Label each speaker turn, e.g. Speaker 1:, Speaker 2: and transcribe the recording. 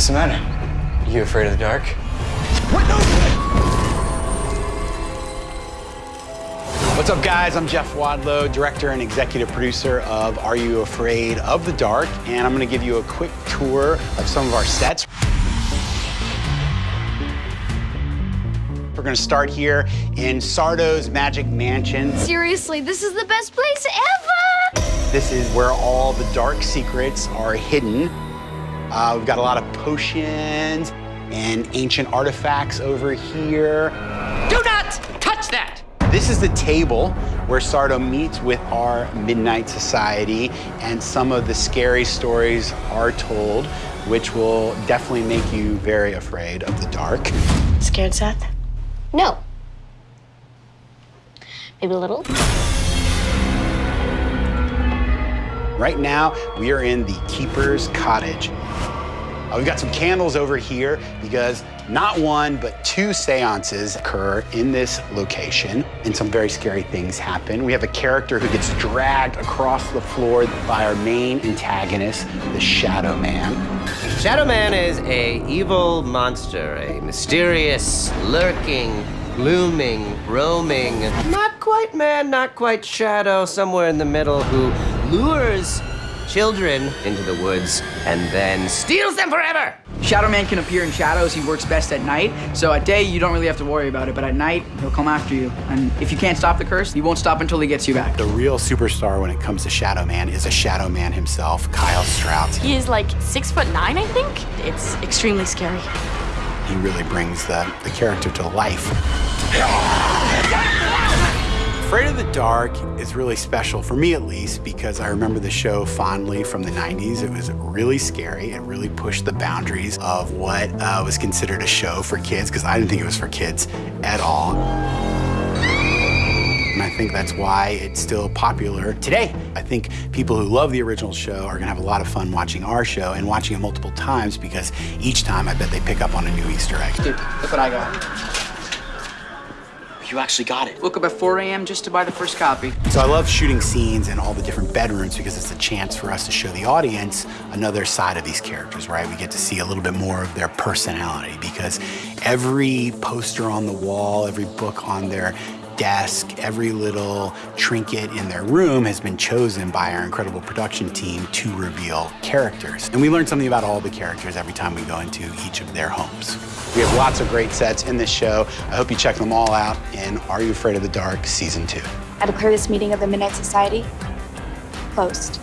Speaker 1: What's the matter? You afraid of the dark?
Speaker 2: What? No! What's up, guys? I'm Jeff Wadlow, director and executive producer of Are You Afraid of the Dark? And I'm going to give you a quick tour of some of our sets. We're going to start here in Sardo's Magic Mansion.
Speaker 3: Seriously, this is the best place ever!
Speaker 2: This is where all the dark secrets are hidden. Uh, we've got a lot of potions and ancient artifacts over here.
Speaker 4: Do not touch that!
Speaker 2: This is the table where Sardo meets with our Midnight Society, and some of the scary stories are told, which will definitely make you very afraid of the dark.
Speaker 3: Scared, Seth?
Speaker 5: No.
Speaker 3: Maybe a little?
Speaker 2: Right now, we are in the Keeper's Cottage. Uh, we've got some candles over here because not one, but two seances occur in this location, and some very scary things happen. We have a character who gets dragged across the floor by our main antagonist, the Shadow Man.
Speaker 6: Shadow Man is a evil monster, a mysterious, lurking, looming, roaming, not quite man, not quite shadow, somewhere in the middle, who lures children into the woods and then steals them forever.
Speaker 7: Shadow Man can appear in shadows. He works best at night. So at day, you don't really have to worry about it, but at night, he'll come after you. And if you can't stop the curse, he won't stop until he gets you back.
Speaker 2: The real superstar when it comes to Shadow Man is a Shadow Man himself, Kyle Strauts.
Speaker 3: He is like six foot nine, I think. It's extremely scary.
Speaker 2: He really brings the, the character to life. Afraid of the Dark is really special, for me at least, because I remember the show fondly from the 90s. It was really scary. It really pushed the boundaries of what uh, was considered a show for kids, because I didn't think it was for kids at all. And I think that's why it's still popular today. I think people who love the original show are gonna have a lot of fun watching our show and watching it multiple times because each time I bet they pick up on a new Easter egg.
Speaker 7: Dude, look what I got.
Speaker 1: You actually got it.
Speaker 7: Woke up at 4 a.m. just to buy the first copy.
Speaker 2: So I love shooting scenes in all the different bedrooms because it's a chance for us to show the audience another side of these characters, right? We get to see a little bit more of their personality because every poster on the wall, every book on their desk, every little trinket in their room has been chosen by our incredible production team to reveal characters. And we learn something about all the characters every time we go into each of their homes. We have lots of great sets in this show. I hope you check them all out in Are You Afraid of the Dark Season 2.
Speaker 5: I declare this meeting of the Midnight Society closed.